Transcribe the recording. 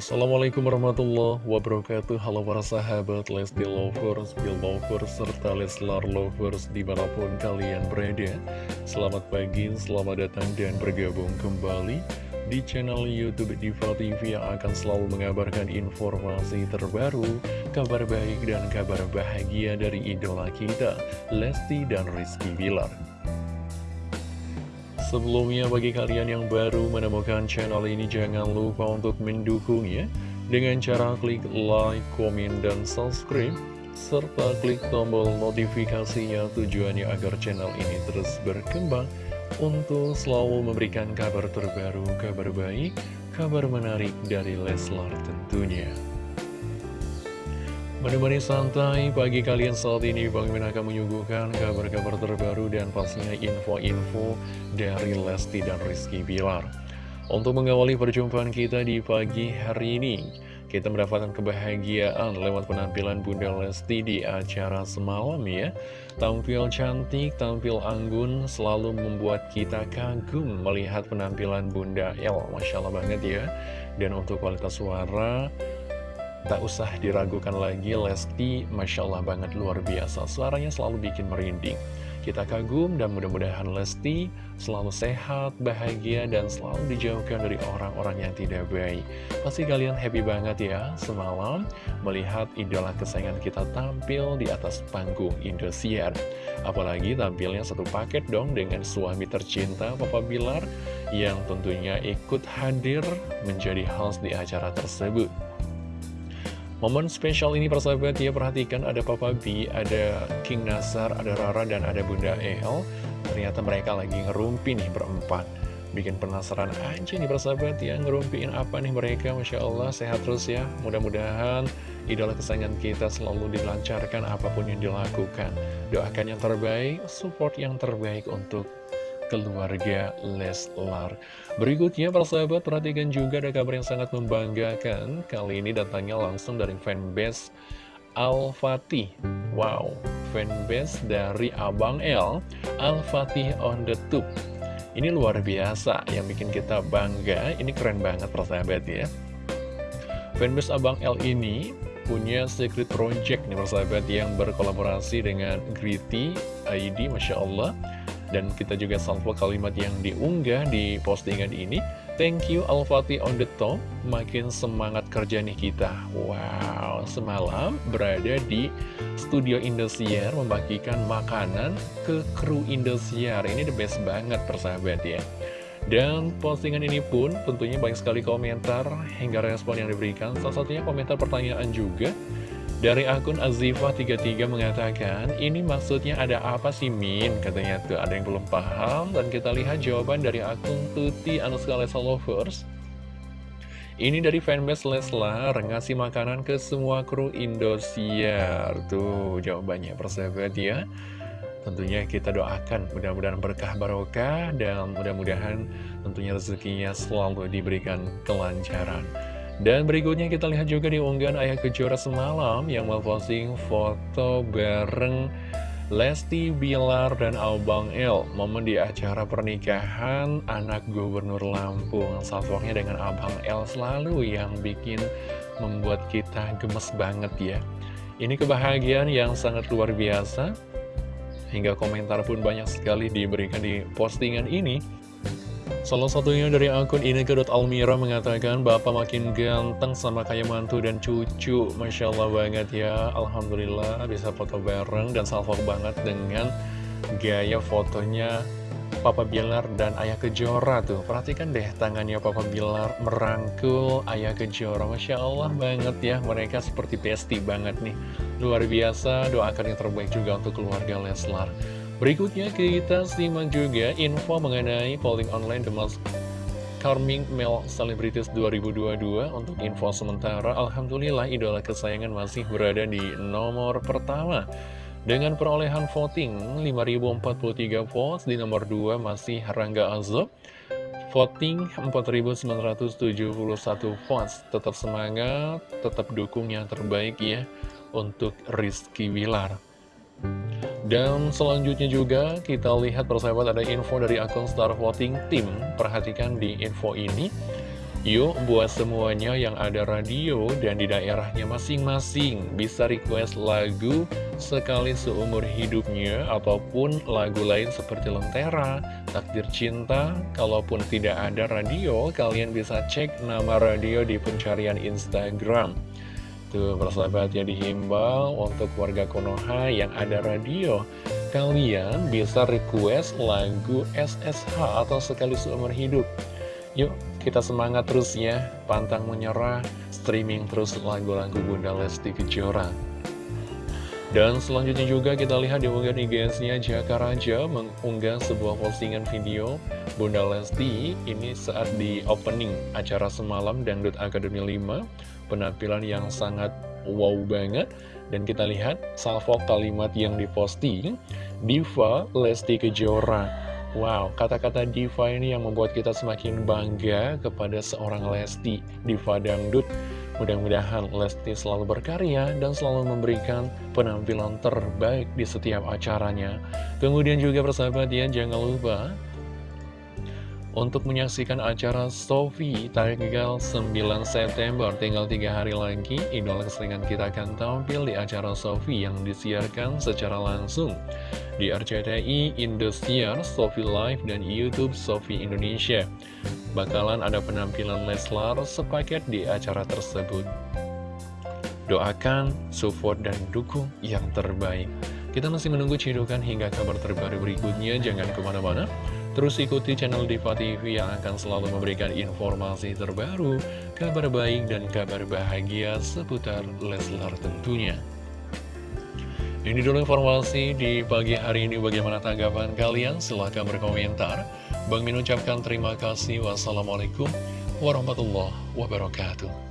Assalamualaikum warahmatullahi wabarakatuh. Halo para sahabat Lesti Lovers, Bill Lovers, serta Leslar Lovers di mana pun kalian berada. Selamat pagi, selamat datang dan bergabung kembali di channel Youtube Diva TV yang akan selalu mengabarkan informasi terbaru Kabar baik dan kabar bahagia dari idola kita, Lesti dan Rizky Bilar Sebelumnya bagi kalian yang baru menemukan channel ini jangan lupa untuk mendukungnya dengan cara klik like, komen, dan subscribe serta klik tombol notifikasinya tujuannya agar channel ini terus berkembang untuk selalu memberikan kabar terbaru, kabar baik, kabar menarik dari Leslar tentunya. Menemani santai pagi kalian saat ini Bang Min akan menyuguhkan kabar-kabar terbaru pastinya info-info dari Lesti dan Rizky Bilar. Untuk mengawali perjumpaan kita di pagi hari ini, kita mendapatkan kebahagiaan lewat penampilan Bunda Lesti di acara semalam ya. Tampil cantik, tampil anggun, selalu membuat kita kagum melihat penampilan Bunda El. Masya Allah banget ya. Dan untuk kualitas suara, Tak usah diragukan lagi, Lesti Masya Allah banget luar biasa. Suaranya selalu bikin merinding. Kita kagum dan mudah-mudahan Lesti selalu sehat, bahagia, dan selalu dijauhkan dari orang-orang yang tidak baik. Pasti kalian happy banget ya semalam melihat idola kesayangan kita tampil di atas panggung Indosiar. Apalagi tampilnya satu paket dong dengan suami tercinta Papa Bilar yang tentunya ikut hadir menjadi host di acara tersebut. Momen spesial ini persahabat ya perhatikan ada Papa B, ada King Nasar, ada Rara, dan ada Bunda El. Ternyata mereka lagi ngerumpi nih berempat. Bikin penasaran aja nih persahabat ya Ngerumpiin apa nih mereka Masya Allah sehat terus ya. Mudah-mudahan idola kesayangan kita selalu dilancarkan apa pun yang dilakukan. Doakan yang terbaik, support yang terbaik untuk keluarga Leslar. Berikutnya, para sahabat, perhatikan juga ada kabar yang sangat membanggakan. Kali ini datangnya langsung dari fanbase Al-Fatih. Wow, fanbase dari Abang L, Al-Fatih on the tube. Ini luar biasa, yang bikin kita bangga. Ini keren banget, para sahabat ya. Fanbase Abang L ini punya secret project nih persahabat yang berkolaborasi dengan Gritty ID Masya Allah dan kita juga salvo kalimat yang diunggah di postingan ini. Thank you Al-Fatih on the top. Makin semangat kerja nih kita. Wow Semalam berada di studio Indosiar Membagikan makanan ke kru Indosiar. Ini the best banget persahabat ya. Dan postingan ini pun tentunya banyak sekali komentar hingga respon yang diberikan. Salah satunya komentar pertanyaan juga dari akun Azifa33 mengatakan, ini maksudnya ada apa sih Min? Katanya tuh ada yang belum paham dan kita lihat jawaban dari akun Tuti Anuska Lesa Lovers. Ini dari fanbase Leslar ngasih makanan ke semua kru Indosiar. Tuh jawabannya persahabat ya. Tentunya kita doakan mudah-mudahan berkah barokah dan mudah-mudahan tentunya rezekinya selalu diberikan kelancaran. Dan berikutnya kita lihat juga di unggahan Ayah Kejora semalam yang memposting foto bareng Lesti Bilar dan Abang El. Momen di acara pernikahan anak gubernur Lampung. Salvoknya dengan Abang El selalu yang bikin membuat kita gemes banget ya. Ini kebahagiaan yang sangat luar biasa. Hingga komentar pun banyak sekali diberikan di postingan ini Salah satunya dari akun Ineke.Almira mengatakan Bapak makin ganteng sama kayak mantu dan cucu. Masya Allah banget ya. Alhamdulillah bisa foto bareng dan salvo banget dengan gaya fotonya Papa Bilar dan Ayah Kejora tuh. Perhatikan deh tangannya Papa Bilar merangkul Ayah Kejora. Masya Allah banget ya mereka seperti pesti banget nih. Luar biasa doakan yang terbaik juga untuk keluarga Leslar Berikutnya kita simak juga info mengenai polling online The Most Charming Male Celebrities 2022 Untuk info sementara, Alhamdulillah idola kesayangan masih berada di nomor pertama. Dengan perolehan voting 5043 votes Di nomor 2 masih Rangga Azob. Voting 4971 votes. Tetap semangat, tetap dukung yang terbaik ya Untuk Rizky Wilar dan selanjutnya juga kita lihat persahabat ada info dari akun Star Voting Team Perhatikan di info ini Yuk buat semuanya yang ada radio dan di daerahnya masing-masing bisa request lagu sekali seumur hidupnya ataupun lagu lain seperti Lentera, Takdir Cinta. Kalaupun tidak ada radio, kalian bisa cek nama radio di pencarian Instagram. Tuh persahabat ya dihimbau untuk warga Konoha yang ada radio. Kalian bisa request lagu SSH atau sekali seumur hidup. Yuk kita semangat terus ya, pantang menyerah, streaming terus lagu-lagu Bunda Lesti Kejora. Dan selanjutnya juga kita lihat di unggahan IG-nya Jaka Raja mengunggah sebuah postingan video Bunda Lesti ini saat di opening acara semalam Dangdut Akademi 5 penampilan yang sangat wow banget dan kita lihat salvo kalimat yang diposting Diva Lesti Kejora Wow, kata-kata Diva ini yang membuat kita semakin bangga kepada seorang Lesti, Diva Dangdut. Mudah-mudahan Lesti selalu berkarya dan selalu memberikan penampilan terbaik di setiap acaranya. Kemudian juga persahabat ya, jangan lupa untuk menyaksikan acara Sofi tanggal 9 September tinggal tiga hari lagi idola keseringan kita akan tampil di acara Sofi yang disiarkan secara langsung. Di RCTI, Indosiar, Sofi Live, dan Youtube Sofi Indonesia. Bakalan ada penampilan Leslar sepaket di acara tersebut. Doakan, support, dan dukung yang terbaik. Kita masih menunggu cidukan hingga kabar terbaru berikutnya. Jangan ke mana-mana Terus ikuti channel Diva TV yang akan selalu memberikan informasi terbaru, kabar baik dan kabar bahagia seputar Leslar tentunya. Ini dulu informasi di pagi hari ini bagaimana tanggapan kalian? Silahkan berkomentar. Bang Min ucapkan terima kasih. Wassalamualaikum warahmatullahi wabarakatuh.